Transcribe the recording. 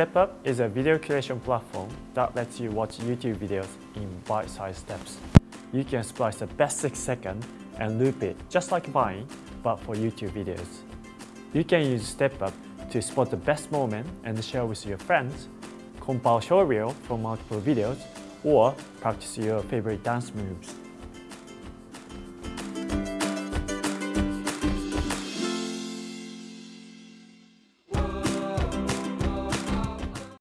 StepUp is a video creation platform that lets you watch YouTube videos in bite-sized steps. You can splice the best 6 seconds and loop it just like Vine, but for YouTube videos. You can use StepUp to spot the best moment and share with your friends, compile short reel from multiple videos, or practice your favorite dance moves.